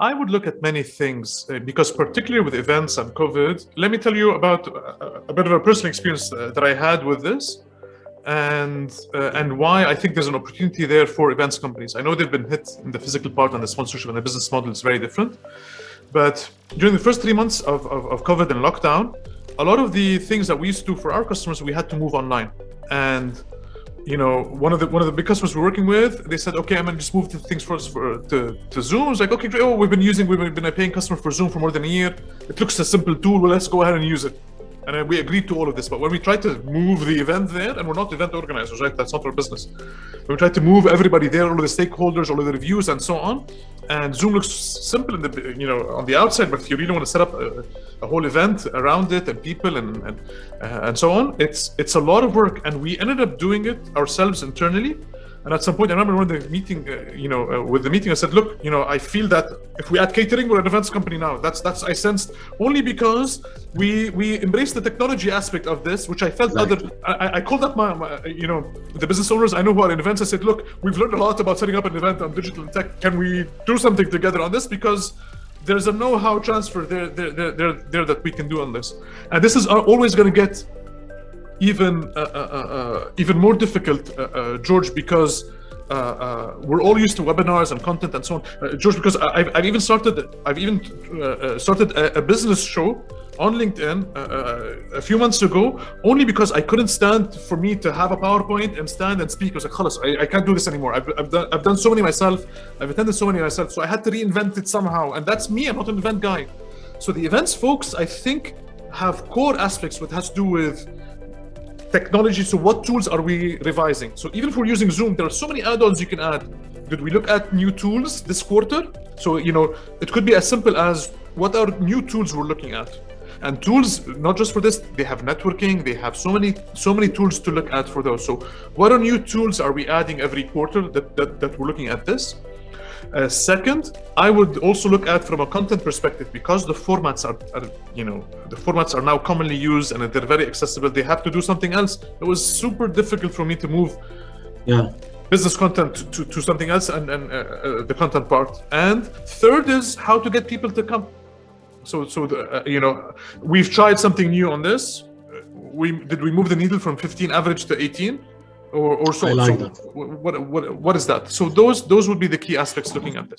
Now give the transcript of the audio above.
I would look at many things uh, because, particularly with events and COVID, let me tell you about a, a bit of a personal experience uh, that I had with this, and uh, and why I think there's an opportunity there for events companies. I know they've been hit in the physical part and the sponsorship and the business model is very different, but during the first three months of, of, of COVID and lockdown, a lot of the things that we used to do for our customers, we had to move online, and you know, one of the one of the big customers we're working with, they said, okay, I'm gonna just move the things for, for to, to Zoom. It's like, okay, great. Oh, we've been using, we've been a paying customer for Zoom for more than a year. It looks a simple tool. Well, let's go ahead and use it. And we agreed to all of this. But when we tried to move the event there, and we're not event organizers, right? That's not our business. When we tried to move everybody there, all of the stakeholders, all of the reviews, and so on. And Zoom looks simple in the you know on the outside, but if you really want to set up a, a whole event around it and people and and, uh, and so on, it's it's a lot of work. And we ended up doing it ourselves internally and at some point, I remember when the meeting, uh, you know, uh, with the meeting, I said, look, you know, I feel that if we add catering, we're an events company now. That's that's I sensed only because we we embraced the technology aspect of this, which I felt right. other. I, I called up my, my, you know, the business owners I know who are in events. I said, look, we've learned a lot about setting up an event on digital and tech. Can we do something together on this? Because there's a know-how transfer there, there, there, there, there that we can do on this, and this is always going to get even uh, uh, uh, even more difficult, George, because uh, uh, we're all used to webinars and content and so on. Uh, George, because I've, I've even started, I've even started a, a, business show on LinkedIn a few months ago, only because I couldn't stand for me to have a PowerPoint and stand and speak. I was like, I, I can't do this anymore. I've, I've, done, I've done so many myself. I've attended so many myself. So I had to reinvent it somehow. And that's me. I'm not an event guy. So the events folks, I think, have core aspects what has to do with technology. So what tools are we revising? So even if we're using Zoom, there are so many add-ons you can add. Did we look at new tools this quarter? So, you know, it could be as simple as what are new tools we're looking at? And tools, not just for this, they have networking, they have so many, so many tools to look at for those. So what are new tools are we adding every quarter that, that, that we're looking at this? Uh, second, I would also look at from a content perspective because the formats are, are, you know, the formats are now commonly used and they're very accessible. They have to do something else. It was super difficult for me to move. Yeah. Business content to, to something else and, and uh, uh, the content part. And third is how to get people to come. So, so the, uh, you know, we've tried something new on this. We did we move the needle from 15 average to 18? Or, or so. Like so. What, what, what is that? So those those would be the key aspects looking at this.